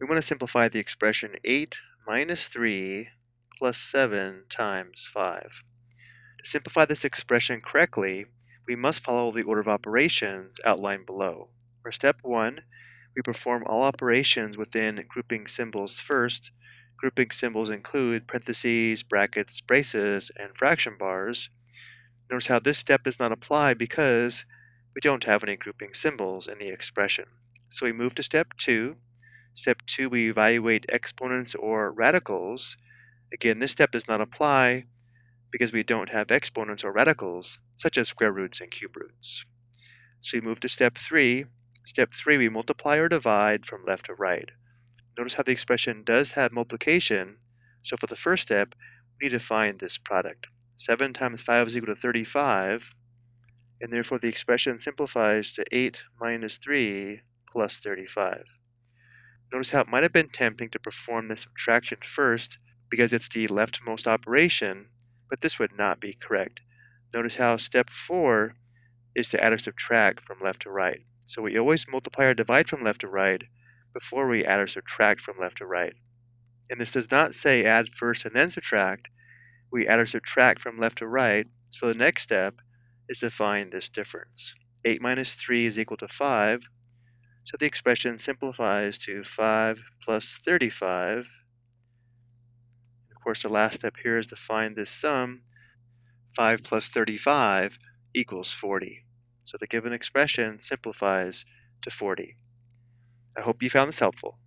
we want to simplify the expression 8 minus 3 plus 7 times 5. To simplify this expression correctly, we must follow the order of operations outlined below. For step 1, we perform all operations within grouping symbols first. Grouping symbols include parentheses, brackets, braces, and fraction bars. Notice how this step does not apply because we don't have any grouping symbols in the expression. So we move to step 2. Step 2, we evaluate exponents or radicals. Again, this step does not apply because we don't have exponents or radicals, such as square roots and cube roots. So we move to step 3. Step 3, we multiply or divide from left to right. Notice how the expression does have multiplication, so for the first step, we need to find this product. 7 times 5 is equal to 35, and therefore the expression simplifies to 8 minus 3 plus 35. Notice how it might have been tempting to perform the subtraction first because it's the leftmost operation, but this would not be correct. Notice how step 4 is to add or subtract from left to right. So we always multiply or divide from left to right before we add or subtract from left to right. And this does not say add first and then subtract. We add or subtract from left to right, so the next step is to find this difference. 8 minus 3 is equal to 5, so the expression simplifies to 5 plus 35. Of course, the last step here is to find this sum. 5 plus 35 equals 40. So the given expression simplifies to 40. I hope you found this helpful.